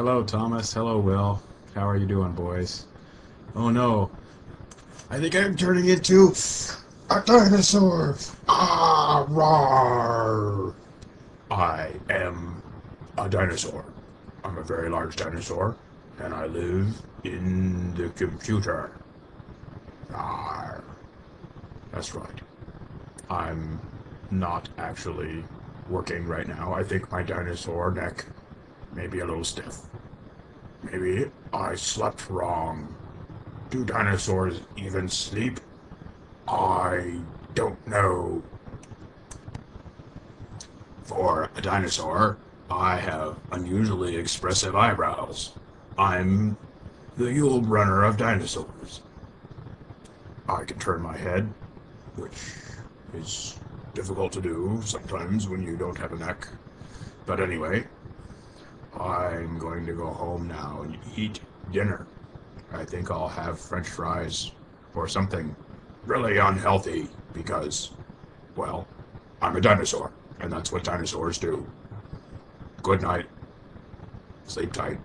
Hello, Thomas. Hello, Will. How are you doing, boys? Oh no. I think I'm turning into a dinosaur. Ah, rawr. I am a dinosaur. I'm a very large dinosaur, and I live in the computer. Rawr. That's right. I'm not actually working right now. I think my dinosaur neck may be a little stiff. Maybe I slept wrong. Do dinosaurs even sleep? I don't know. For a dinosaur, I have unusually expressive eyebrows. I'm the Yul Brynner of dinosaurs. I can turn my head, which is difficult to do sometimes when you don't have a neck. But anyway, I'm going to go home now and eat dinner. I think I'll have french fries or something really unhealthy because, well, I'm a dinosaur, and that's what dinosaurs do. Good night. Sleep tight.